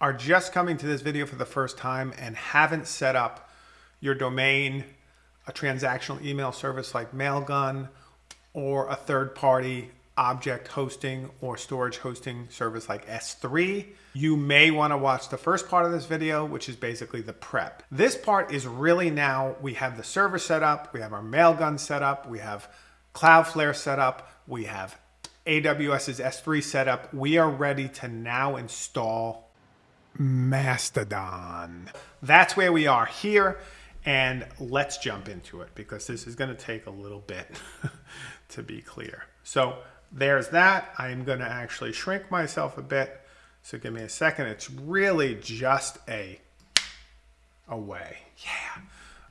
are just coming to this video for the first time and haven't set up your domain, a transactional email service like Mailgun, or a third party object hosting or storage hosting service like S3, you may want to watch the first part of this video, which is basically the prep. This part is really now, we have the server set up, we have our Mailgun set up, we have Cloudflare set up, we have AWS's S3 set up. We are ready to now install Mastodon. That's where we are here. And let's jump into it because this is going to take a little bit to be clear. So there's that. I'm going to actually shrink myself a bit. So give me a second. It's really just a away. Yeah.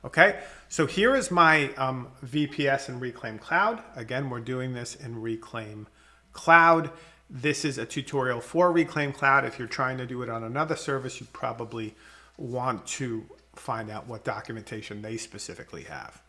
Okay. So here is my um, VPS and Reclaim Cloud. Again, we're doing this in Reclaim Cloud. This is a tutorial for Reclaim Cloud. If you're trying to do it on another service, you probably want to find out what documentation they specifically have.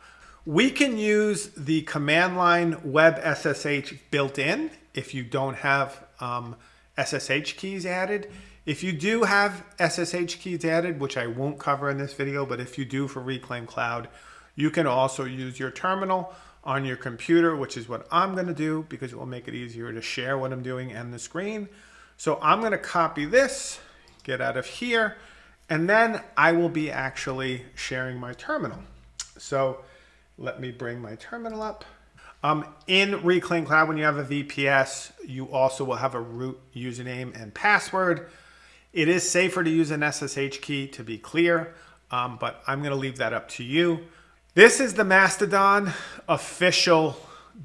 We can use the command line web SSH built in if you don't have um, SSH keys added. If you do have SSH keys added, which I won't cover in this video, but if you do for Reclaim Cloud, you can also use your terminal on your computer, which is what I'm going to do because it will make it easier to share what I'm doing and the screen. So I'm going to copy this, get out of here, and then I will be actually sharing my terminal. So let me bring my terminal up. Um, in Reclaim Cloud, when you have a VPS, you also will have a root username and password. It is safer to use an SSH key to be clear, um, but I'm going to leave that up to you. This is the Mastodon official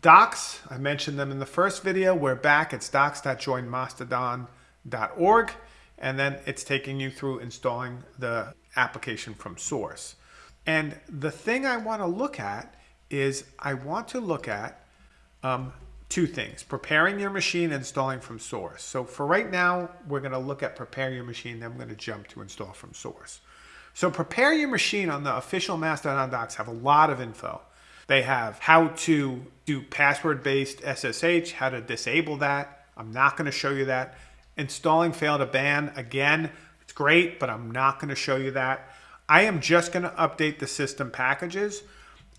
docs. I mentioned them in the first video. We're back. It's docs.joinmastodon.org. And then it's taking you through installing the application from source. And the thing I want to look at is I want to look at um, two things, preparing your machine, installing from source. So for right now, we're going to look at prepare your machine, then we're going to jump to install from source. So prepare your machine on the official Mastodon docs have a lot of info. They have how to do password-based SSH, how to disable that. I'm not going to show you that. Installing fail2ban, again, it's great, but I'm not going to show you that. I am just going to update the system packages.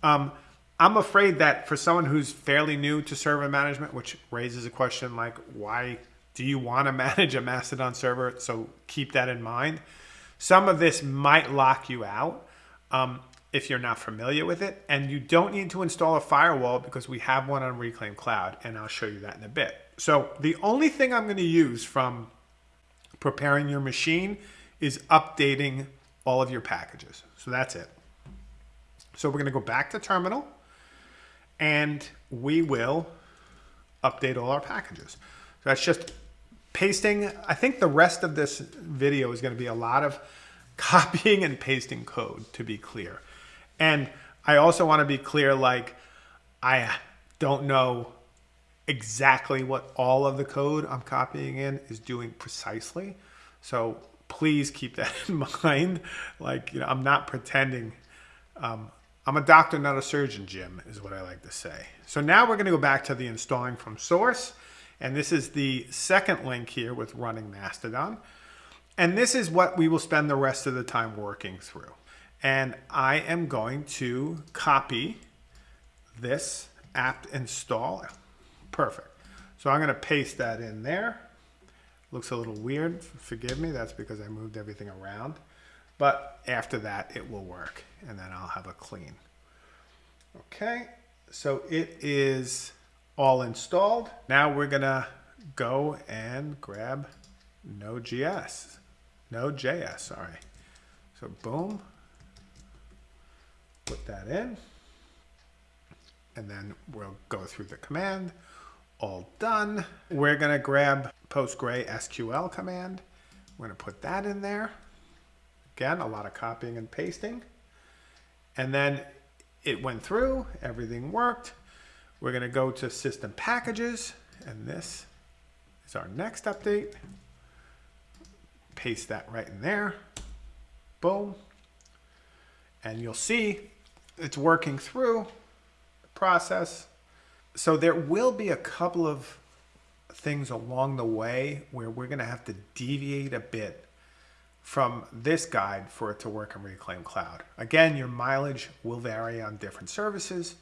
Um, I'm afraid that for someone who's fairly new to server management, which raises a question like, why do you want to manage a Mastodon server? So keep that in mind. Some of this might lock you out um, if you're not familiar with it. And you don't need to install a firewall because we have one on Reclaim Cloud. And I'll show you that in a bit. So the only thing I'm going to use from preparing your machine is updating all of your packages. So that's it. So we're going to go back to terminal and we will update all our packages. So that's just pasting, I think the rest of this video is going to be a lot of copying and pasting code to be clear. And I also want to be clear, like, I don't know exactly what all of the code I'm copying in is doing precisely. So please keep that in mind. Like, you know, I'm not pretending. Um, I'm a doctor, not a surgeon, Jim, is what I like to say. So now we're going to go back to the installing from source. And this is the second link here with running Mastodon. And this is what we will spend the rest of the time working through. And I am going to copy this apt install. Perfect. So I'm going to paste that in there. Looks a little weird. Forgive me. That's because I moved everything around. But after that, it will work. And then I'll have a clean. Okay. So it is all installed. Now we're gonna go and grab Node.js. Node.js, sorry. So boom, put that in. And then we'll go through the command. All done. We're gonna grab PostgreSQL command. We're gonna put that in there. Again, a lot of copying and pasting. And then it went through, everything worked. We're going to go to system packages, and this is our next update. Paste that right in there. Boom. And you'll see it's working through the process. So there will be a couple of things along the way where we're going to have to deviate a bit from this guide for it to work in Reclaim Cloud. Again, your mileage will vary on different services.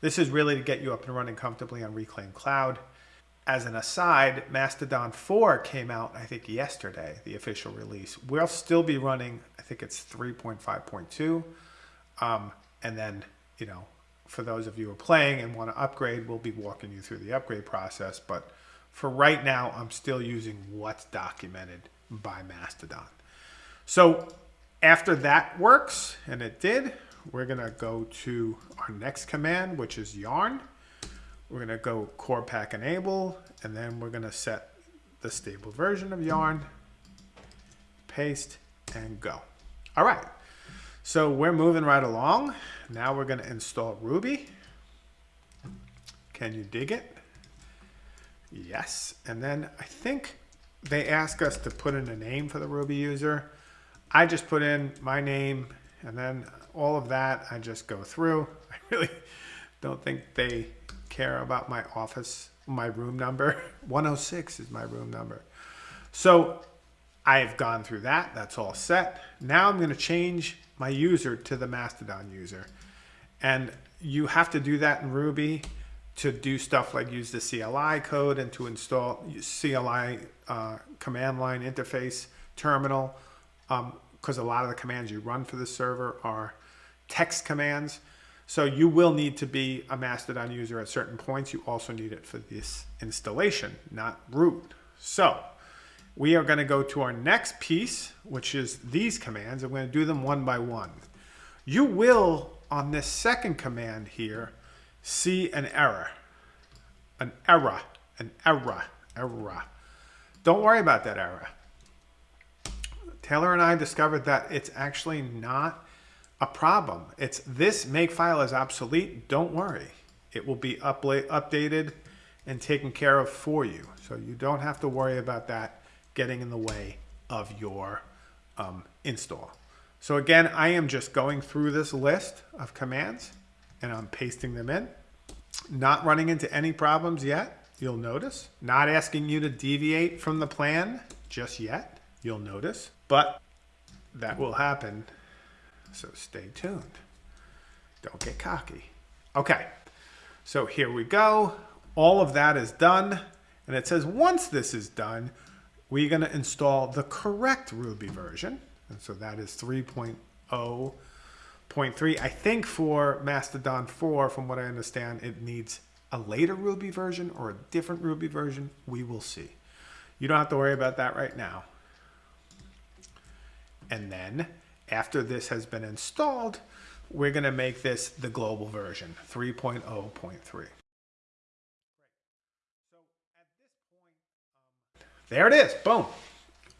This is really to get you up and running comfortably on Reclaim Cloud. As an aside, Mastodon 4 came out, I think, yesterday, the official release. We'll still be running, I think it's 3.5.2. Um, and then, you know, for those of you who are playing and want to upgrade, we'll be walking you through the upgrade process. But for right now, I'm still using what's documented by Mastodon. So after that works, and it did, we're going to go to our next command, which is yarn. We're going to go corepack enable, and then we're going to set the stable version of yarn, paste, and go. All right. So we're moving right along. Now we're going to install Ruby. Can you dig it? Yes. And then I think they ask us to put in a name for the Ruby user. I just put in my name and then all of that I just go through. I really don't think they care about my office, my room number. 106 is my room number. So I've gone through that. That's all set. Now I'm going to change my user to the Mastodon user. And you have to do that in Ruby to do stuff like use the CLI code and to install CLI uh, command line interface terminal because a lot of the commands you run for the server are text commands. So you will need to be a Mastodon user at certain points. You also need it for this installation, not root. So we are going to go to our next piece, which is these commands. I'm going to do them one by one. You will, on this second command here, see an error. An error. An error. Error. Don't worry about that error. Taylor and I discovered that it's actually not a problem. It's this makefile is obsolete. Don't worry. It will be updated and taken care of for you. So you don't have to worry about that getting in the way of your um, install. So again, I am just going through this list of commands and I'm pasting them in. Not running into any problems yet, you'll notice. Not asking you to deviate from the plan just yet, you'll notice. But that will happen, so stay tuned. Don't get cocky. Okay, so here we go. All of that is done. And it says once this is done, we're going to install the correct Ruby version. And so that is 3.0.3. I think for Mastodon 4, from what I understand, it needs a later Ruby version or a different Ruby version. We will see. You don't have to worry about that right now. And then after this has been installed, we're going to make this the global version, 3.0.3. Um, there it is. Boom.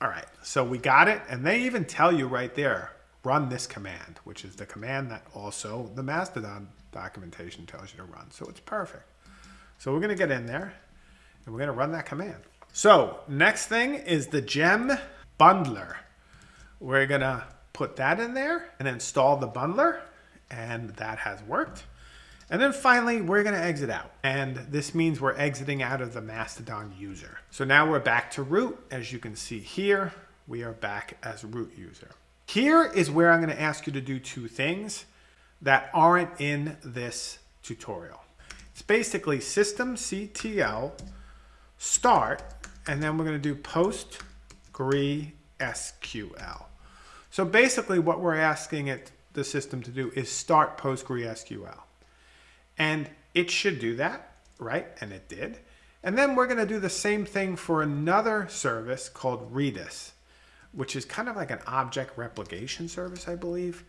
All right. So we got it. And they even tell you right there, run this command, which is the command that also the Mastodon documentation tells you to run. So it's perfect. So we're going to get in there and we're going to run that command. So next thing is the gem bundler. We're going to put that in there and install the bundler. And that has worked. And then finally, we're going to exit out. And this means we're exiting out of the Mastodon user. So now we're back to root. As you can see here, we are back as root user. Here is where I'm going to ask you to do two things that aren't in this tutorial. It's basically systemctl start, and then we're going to do postgre SQL. So basically what we're asking it, the system to do is start PostgreSQL. And it should do that, right? And it did. And then we're going to do the same thing for another service called Redis, which is kind of like an object replication service, I believe.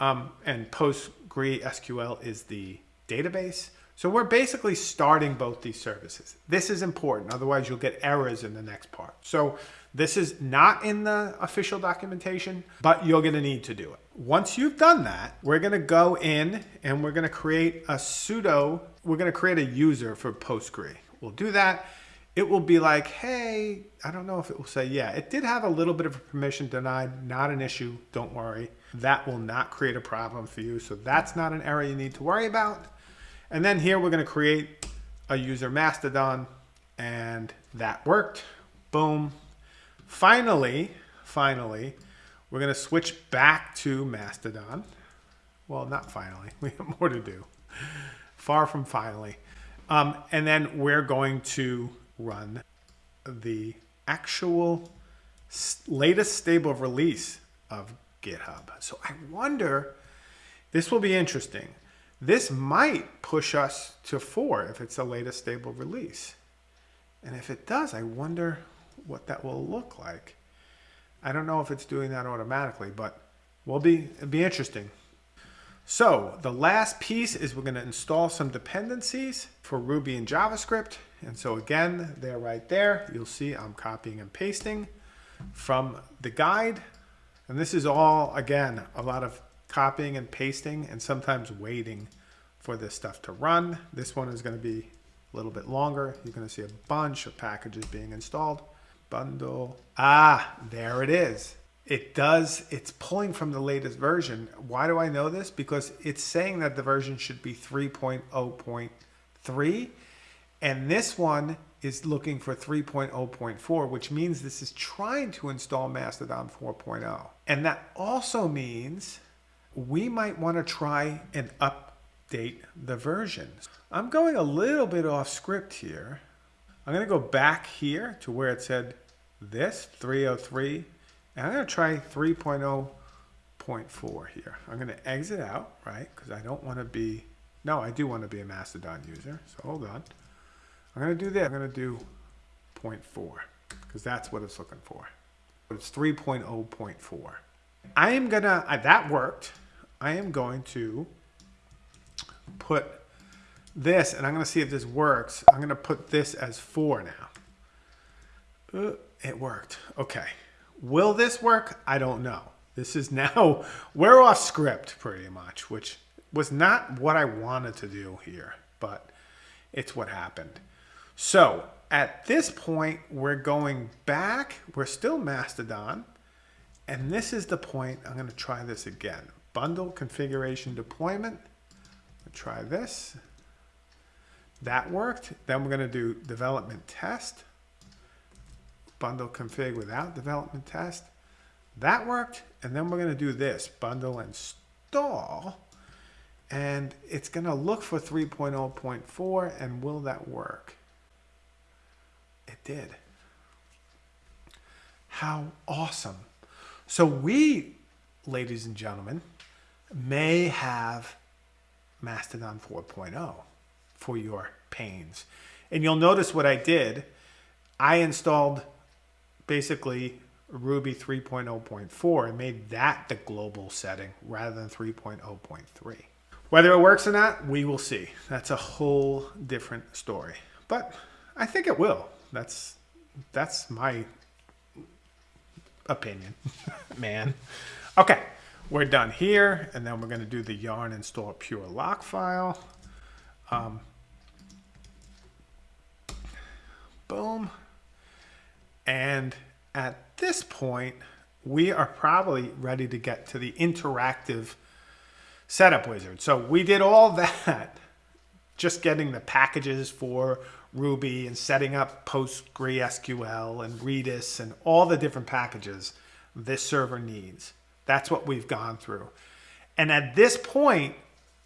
Um, and PostgreSQL is the database. So we're basically starting both these services. This is important, otherwise you'll get errors in the next part. So this is not in the official documentation, but you're gonna need to do it. Once you've done that, we're gonna go in and we're gonna create a pseudo, we're gonna create a user for Postgre. We'll do that. It will be like, hey, I don't know if it will say, yeah, it did have a little bit of a permission denied, not an issue, don't worry. That will not create a problem for you. So that's not an error you need to worry about. And then here we're going to create a user Mastodon and that worked. Boom. Finally, finally, We're going to switch back to Mastodon. Well, not finally. We have more to do. Far from finally. Um, and then we're going to run the actual latest stable release of GitHub. So I wonder, this will be interesting. This might push us to four if it's the latest stable release. And if it does, I wonder what that will look like. I don't know if it's doing that automatically, but will be be interesting. So the last piece is we're going to install some dependencies for Ruby and JavaScript. And so again, they're right there. You'll see I'm copying and pasting from the guide. And this is all, again, a lot of copying and pasting and sometimes waiting for this stuff to run. This one is going to be a little bit longer. You're going to see a bunch of packages being installed. Bundle. Ah, there it is it does, it's pulling from the latest version. Why do I know this? Because it's saying that the version should be 3.0.3 and this one is looking for 3.0.4, which means this is trying to install Mastodon 4.0. And that also means we might want to try and update the versions. I'm going a little bit off script here. I'm going to go back here to where it said this 303 and I'm going to try 3.0.4 here. I'm going to exit out, right? Because I don't want to be, no, I do want to be a Mastodon user. So hold on. I'm going to do this. I'm going to do 0.4 because that's what it's looking for. It's 3.0.4. I am going to, uh, that worked. I am going to put this, and I'm going to see if this works. I'm going to put this as 4 now. Uh, it worked. Okay. Will this work? I don't know. This is now, we're off script pretty much, which was not what I wanted to do here, but it's what happened. So at this point, we're going back. We're still Mastodon. And this is the point. I'm going to try this again. Bundle configuration deployment. Try this. That worked. Then we're going to do development test bundle config without development test. That worked. And then we're going to do this, bundle install. And it's going to look for 3.0.4 and will that work? It did. How awesome. So we, ladies and gentlemen, may have Mastodon 4.0 for your pains. And you'll notice what I did. I installed basically Ruby 3.0.4 and made that the global setting rather than 3.0.3. Whether it works or not, we will see. That's a whole different story. But I think it will. That's that's my opinion, man. Okay, we're done here, and then we're going to do the yarn install pure lock file. Um, boom. And at this point, we are probably ready to get to the interactive setup wizard. So we did all that, just getting the packages for Ruby and setting up PostgreSQL and Redis and all the different packages this server needs. That's what we've gone through. And at this point,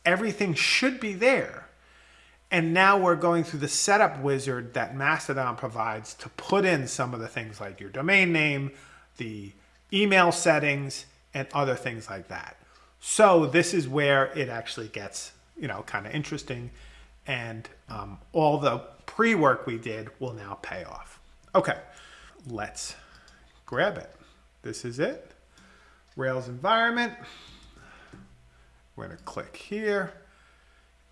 everything should be there. And now we're going through the setup wizard that Mastodon provides to put in some of the things like your domain name, the email settings, and other things like that. So this is where it actually gets, you know, kind of interesting. And um, all the pre-work we did will now pay off. Okay, let's grab it. This is it. Rails environment. We're going to click here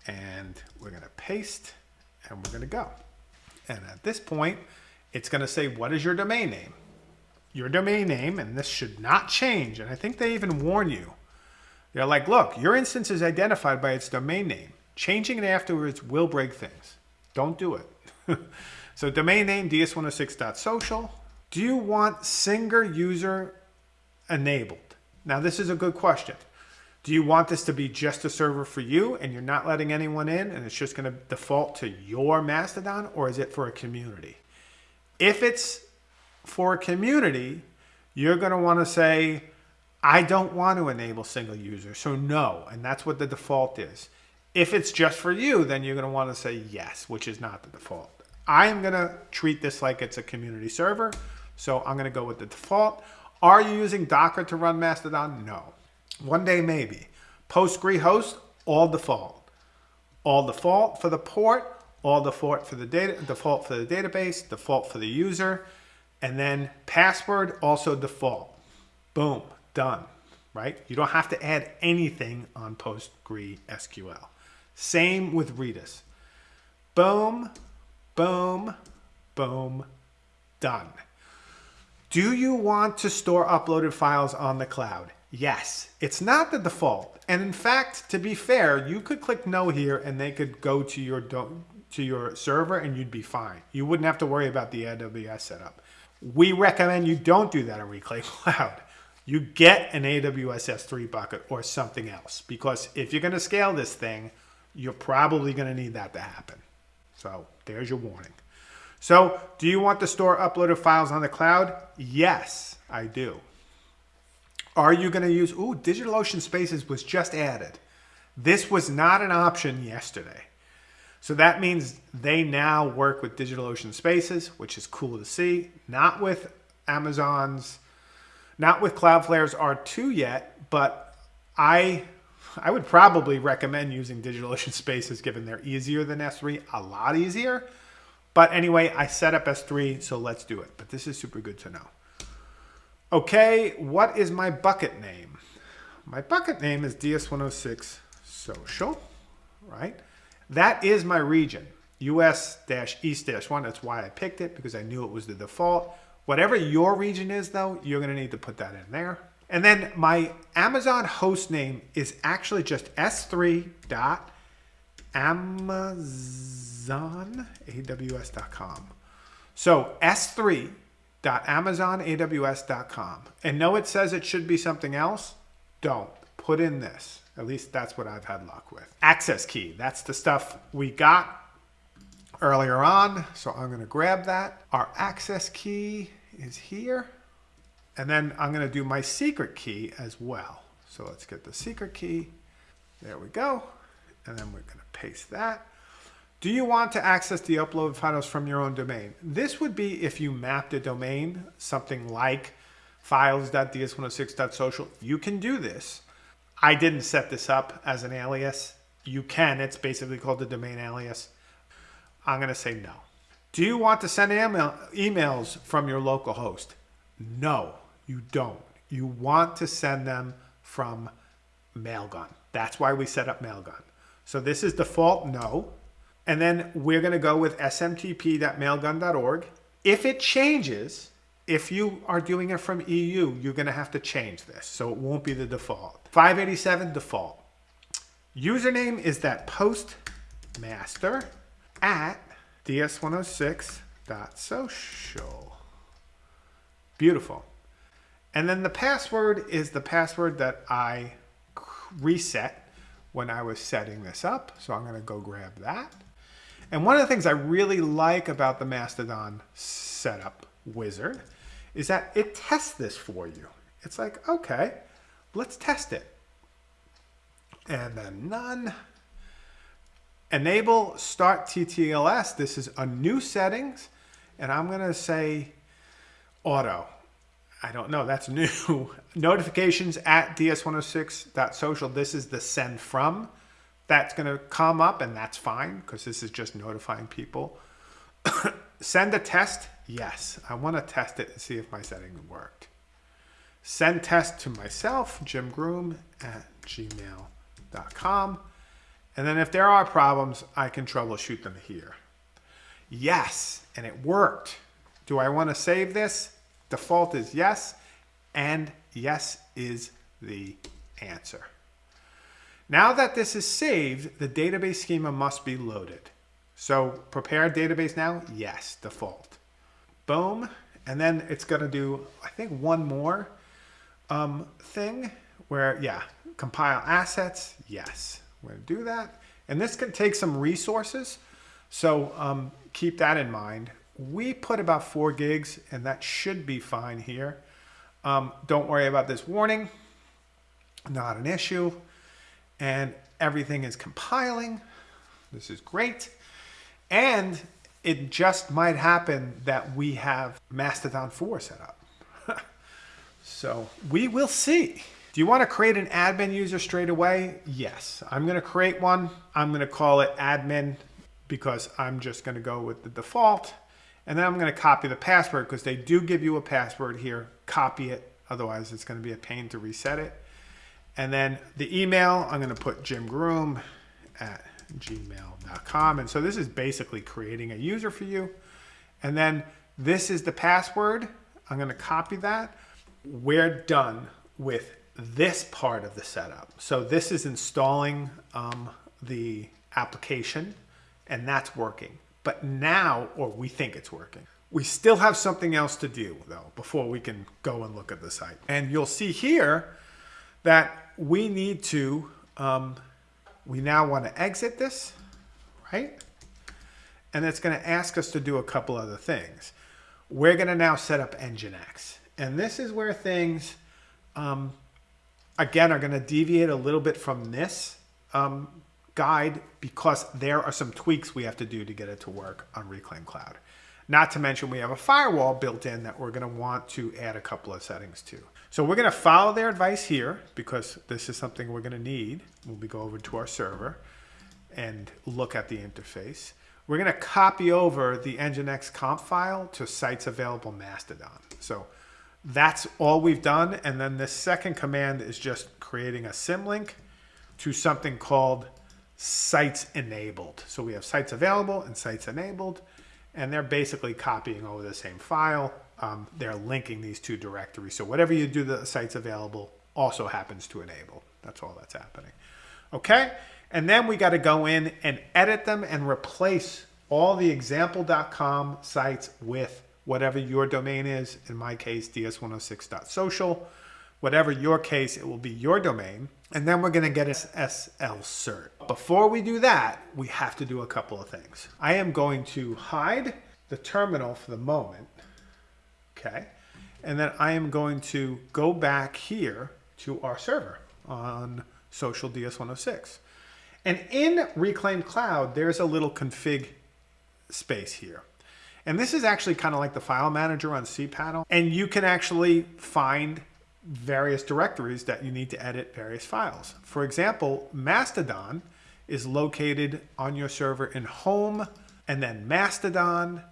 and we're going to paste and we're going to go. And at this point, it's going to say, what is your domain name? Your domain name, and this should not change. And I think they even warn you. They're like, look, your instance is identified by its domain name. Changing it afterwards will break things. Don't do it. so domain name, ds106.social. Do you want single user enabled? Now, this is a good question. Do you want this to be just a server for you and you're not letting anyone in and it's just going to default to your Mastodon or is it for a community? If it's for a community, you're going to want to say, I don't want to enable single user, so no, and that's what the default is. If it's just for you, then you're going to want to say yes, which is not the default. I am going to treat this like it's a community server, so I'm going to go with the default. Are you using Docker to run Mastodon? No. One day maybe. Postgre host, all default. All default for the port, all default for the data, default for the database, default for the user, and then password also default. Boom, done, right? You don't have to add anything on PostgreSQL. Same with Redis. Boom, boom, boom, done. Do you want to store uploaded files on the cloud? Yes, it's not the default. And in fact, to be fair, you could click no here and they could go to your to your server and you'd be fine. You wouldn't have to worry about the AWS setup. We recommend you don't do that in Reclaim Cloud. You get an AWS S3 bucket or something else because if you're going to scale this thing, you're probably going to need that to happen. So there's your warning. So do you want to store uploaded files on the cloud? Yes, I do. Are you going to use, ooh, DigitalOcean Spaces was just added. This was not an option yesterday. So that means they now work with DigitalOcean Spaces, which is cool to see. Not with Amazon's, not with Cloudflare's R2 yet, but I I would probably recommend using DigitalOcean Spaces given they're easier than S3, a lot easier. But anyway, I set up S3, so let's do it. But this is super good to know. Okay, what is my bucket name? My bucket name is DS106 Social, right? That is my region, US-East-1. That's why I picked it, because I knew it was the default. Whatever your region is, though, you're going to need to put that in there. And then my Amazon host name is actually just s3.amazonaws.com. So s3.amazonaws.com. And no, it says it should be something else. Don't. Put in this. At least that's what I've had luck with. Access key. That's the stuff we got earlier on. So I'm going to grab that. Our access key is here. And then I'm going to do my secret key as well. So let's get the secret key. There we go. And then we're going to paste that. Do you want to access the upload files from your own domain? This would be if you mapped a domain, something like files.ds106.social. You can do this. I didn't set this up as an alias. You can. It's basically called the domain alias. I'm going to say no. Do you want to send email, emails from your local host? No, you don't. You want to send them from Mailgun. That's why we set up Mailgun. So this is default no. And then we're going to go with smtp.mailgun.org. If it changes, if you are doing it from EU, you're going to have to change this. So it won't be the default. 587 default. Username is that postmaster at ds106.social. Beautiful. And then the password is the password that I reset when I was setting this up. So I'm going to go grab that. And one of the things I really like about the Mastodon setup wizard is that it tests this for you. It's like, okay, let's test it. And then none. Enable STARTTLS. This is a new settings. And I'm going to say auto. I don't know. That's new. Notifications at ds106.social. This is the send from. That's going to come up and that's fine because this is just notifying people. send a test. Yes. I want to test it and see if my setting worked. Send test to myself, Jim Groom at gmail.com. And then if there are problems, I can troubleshoot them here. Yes, and it worked. Do I want to save this? Default is yes, and yes is the answer. Now that this is saved, the database schema must be loaded. So prepare database now? Yes, default. Boom. And then it's going to do, I think, one more um, thing where, yeah, compile assets. Yes, we're to do that. And this can take some resources. So um, keep that in mind. We put about four gigs and that should be fine here. Um, don't worry about this warning. not an issue. And everything is compiling. This is great. And it just might happen that we have Mastodon 4 set up. so we will see. Do you want to create an admin user straight away? Yes. I'm going to create one. I'm going to call it admin because I'm just going to go with the default. And then I'm going to copy the password because they do give you a password here. Copy it. Otherwise, it's going to be a pain to reset it. And then the email, I'm going to put Jim Groom at gmail.com. And so this is basically creating a user for you. And then this is the password. I'm going to copy that. We're done with this part of the setup. So this is installing um, the application and that's working. But now, or we think it's working. We still have something else to do though before we can go and look at the site. And you'll see here that we need to um, we now want to exit this, right? And it's going to ask us to do a couple other things. We're going to now set up Nginx. And this is where things, um, again, are going to deviate a little bit from this um, guide because there are some tweaks we have to do to get it to work on Reclaim Cloud. Not to mention we have a firewall built in that we're going to want to add a couple of settings to. So we're going to follow their advice here because this is something we're going to need when we go over to our server and look at the interface. We're going to copy over the Nginx comp file to sites available Mastodon. So that's all we've done. And then the second command is just creating a symlink to something called sites enabled. So we have sites available and sites enabled, and they're basically copying over the same file um, they're linking these two directories. So whatever you do the sites available also happens to enable. That's all that's happening. Okay, and then we got to go in and edit them and replace all the example.com sites with whatever your domain is. In my case, ds106.social. Whatever your case, it will be your domain. And then we're going to get an SSL cert. Before we do that, we have to do a couple of things. I am going to hide the terminal for the moment okay? And then I am going to go back here to our server on social DS106. And in Reclaim Cloud, there's a little config space here. And this is actually kind of like the file manager on cPanel. And you can actually find various directories that you need to edit various files. For example, Mastodon is located on your server in home and then Mastodon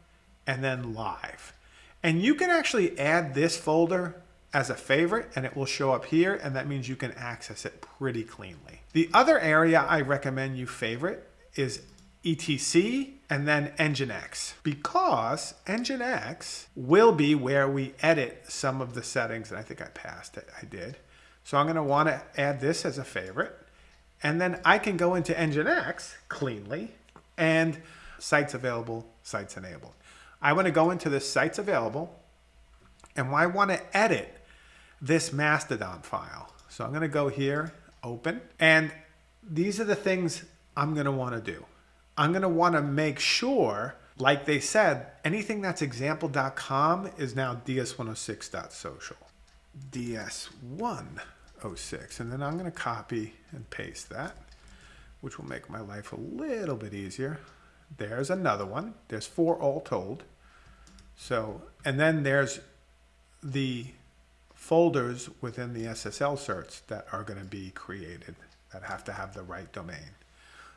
and then live. And you can actually add this folder as a favorite and it will show up here and that means you can access it pretty cleanly. The other area I recommend you favorite is etc and then nginx because nginx will be where we edit some of the settings and I think I passed it I did so I'm going to want to add this as a favorite and then I can go into nginx cleanly and sites available sites enabled I want to go into the sites available and I want to edit this Mastodon file. So I'm going to go here, open, and these are the things I'm going to want to do. I'm going to want to make sure, like they said, anything that's example.com is now ds106.social. ds106. And then I'm going to copy and paste that, which will make my life a little bit easier. There's another one. There's four all told. So, and then there's the folders within the SSL certs that are going to be created that have to have the right domain.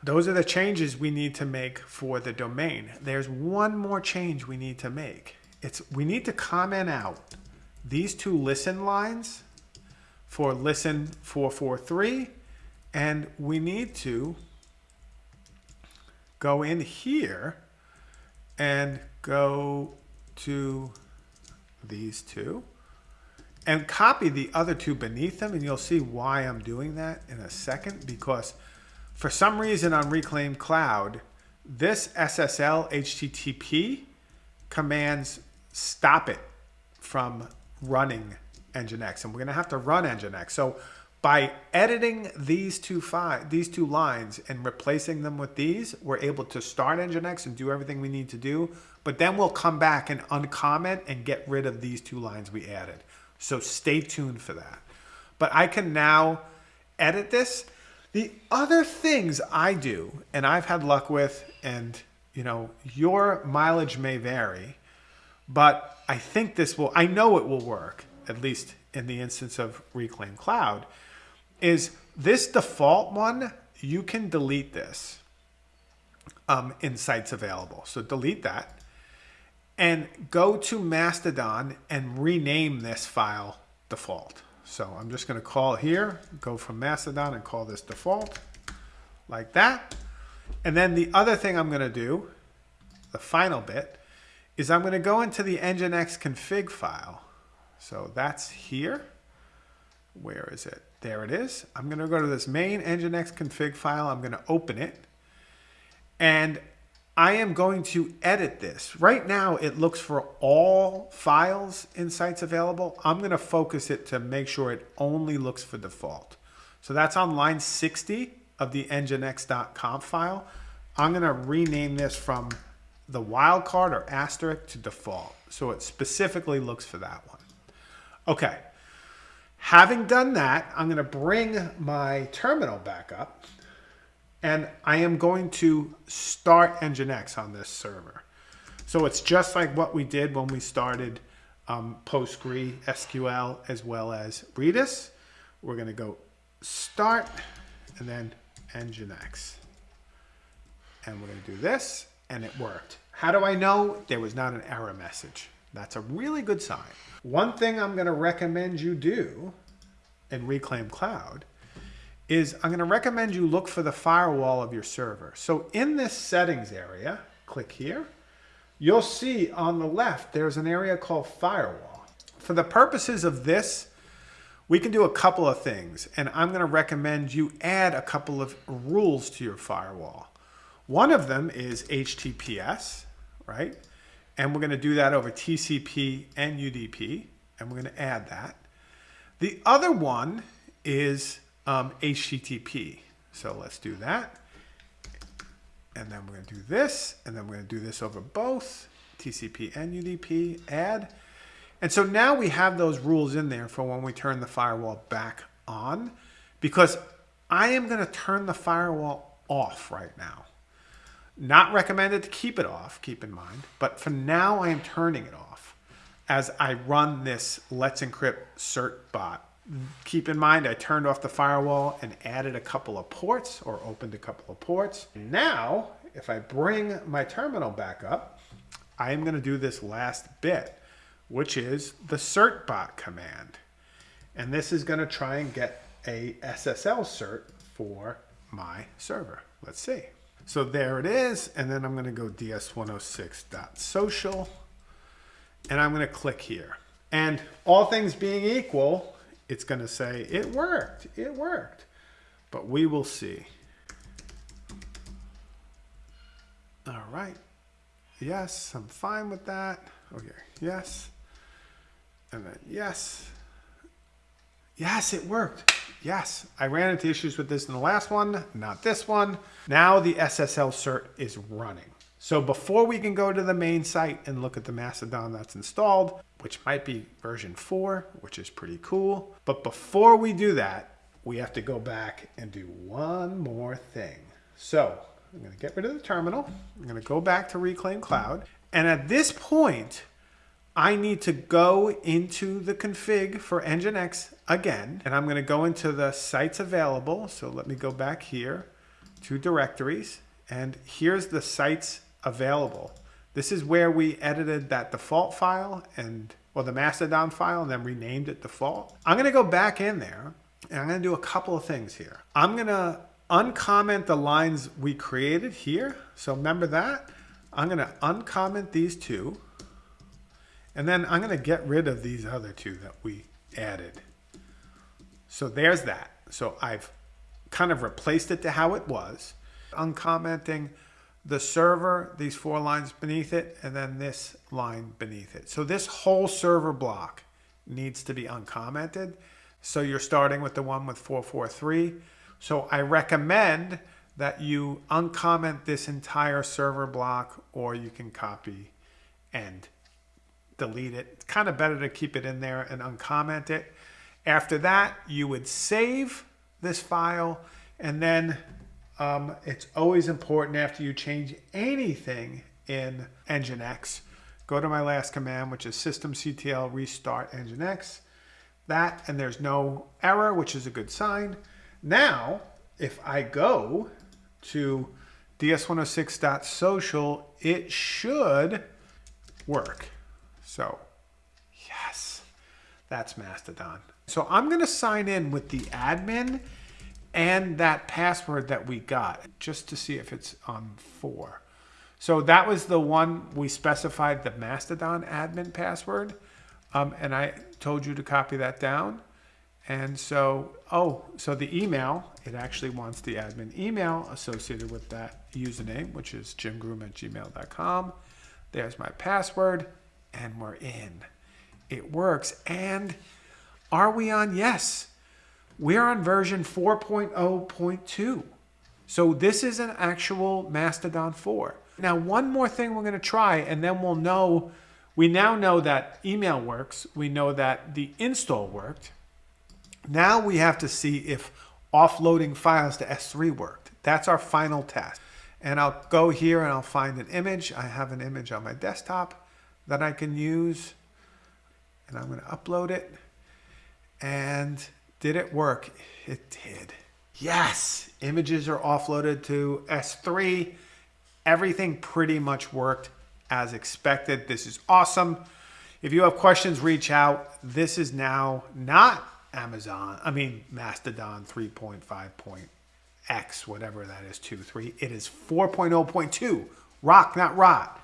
Those are the changes we need to make for the domain. There's one more change we need to make. It's we need to comment out these two listen lines for listen 443 and we need to go in here and go to these two and copy the other two beneath them. And you'll see why I'm doing that in a second because for some reason on Reclaim Cloud, this SSL HTTP commands stop it from running Nginx. And we're going to have to run Nginx. So by editing these two these two lines and replacing them with these, we're able to start Nginx and do everything we need to do. But then we'll come back and uncomment and get rid of these two lines we added. So stay tuned for that. But I can now edit this. The other things I do, and I've had luck with, and you know, your mileage may vary, but I think this will, I know it will work, at least in the instance of Reclaim Cloud, is this default one, you can delete this um, in sites available. So delete that and go to Mastodon and rename this file default. So I'm just going to call here, go from Mastodon and call this default like that. And then the other thing I'm going to do, the final bit, is I'm going to go into the Nginx config file. So that's here. Where is it? There it is. I'm going to go to this main Nginx config file. I'm going to open it. And I am going to edit this. Right now, it looks for all files in sites available. I'm going to focus it to make sure it only looks for default. So that's on line 60 of the nginx.conf file. I'm going to rename this from the wildcard or asterisk to default. So it specifically looks for that one. Okay. Having done that, I'm going to bring my terminal back up and I am going to start Nginx on this server. So it's just like what we did when we started um, PostgreSQL as well as Redis. We're going to go start and then Nginx. And we're going to do this and it worked. How do I know there was not an error message? That's a really good sign. One thing I'm going to recommend you do in Reclaim Cloud is I'm going to recommend you look for the firewall of your server. So in this settings area, click here, you'll see on the left there's an area called firewall. For the purposes of this, we can do a couple of things, and I'm going to recommend you add a couple of rules to your firewall. One of them is HTTPS, right? And we're going to do that over TCP and UDP, and we're going to add that. The other one is um, HTTP. So let's do that. And then we're going to do this, and then we're going to do this over both TCP and UDP, add. And so now we have those rules in there for when we turn the firewall back on, because I am going to turn the firewall off right now. Not recommended to keep it off, keep in mind, but for now I am turning it off as I run this Let's Encrypt certbot keep in mind I turned off the firewall and added a couple of ports or opened a couple of ports. Now, if I bring my terminal back up, I am going to do this last bit, which is the certbot command. And this is going to try and get a SSL cert for my server. Let's see. So there it is. And then I'm going to go ds106.social and I'm going to click here. And all things being equal, it's going to say, it worked, it worked. But we will see. All right. Yes, I'm fine with that. Okay, yes. And then yes. Yes, it worked. Yes, I ran into issues with this in the last one, not this one. Now the SSL cert is running. So before we can go to the main site and look at the Mastodon that's installed, which might be version 4, which is pretty cool. But before we do that, we have to go back and do one more thing. So I'm going to get rid of the terminal. I'm going to go back to Reclaim Cloud. And at this point, I need to go into the config for Nginx again. And I'm going to go into the sites available. So let me go back here to directories. And here's the sites available. This is where we edited that default file and or the Mastodon file and then renamed it default. I'm going to go back in there and I'm going to do a couple of things here. I'm going to uncomment the lines we created here. So remember that. I'm going to uncomment these two. And then I'm going to get rid of these other two that we added. So there's that. So I've kind of replaced it to how it was. Uncommenting the server, these four lines beneath it, and then this line beneath it. So this whole server block needs to be uncommented. So you're starting with the one with 443. So I recommend that you uncomment this entire server block or you can copy and delete it. It's kind of better to keep it in there and uncomment it. After that, you would save this file. And then um, it's always important after you change anything in Nginx, go to my last command, which is systemctl restart Nginx. That, and there's no error, which is a good sign. Now, if I go to ds106.social, it should work. So, yes, that's Mastodon. So I'm going to sign in with the admin and that password that we got just to see if it's on four. So that was the one we specified the Mastodon admin password. Um, and I told you to copy that down. And so, oh, so the email, it actually wants the admin email associated with that username, which is jimgroom at gmail.com. There's my password, and we're in. It works. And are we on? Yes. We're on version 4.0.2. So this is an actual Mastodon 4. Now, one more thing we're going to try, and then we'll know. We now know that email works. We know that the install worked. Now we have to see if offloading files to S3 worked. That's our final test. And I'll go here and I'll find an image. I have an image on my desktop that I can use. And I'm going to upload it. And did it work? It did. Yes, images are offloaded to S3. Everything pretty much worked as expected. This is awesome. If you have questions, reach out. This is now not Amazon, I mean Mastodon 3.5.x, whatever that is, 2, 3. It is 4.0.2. Rock, not rot.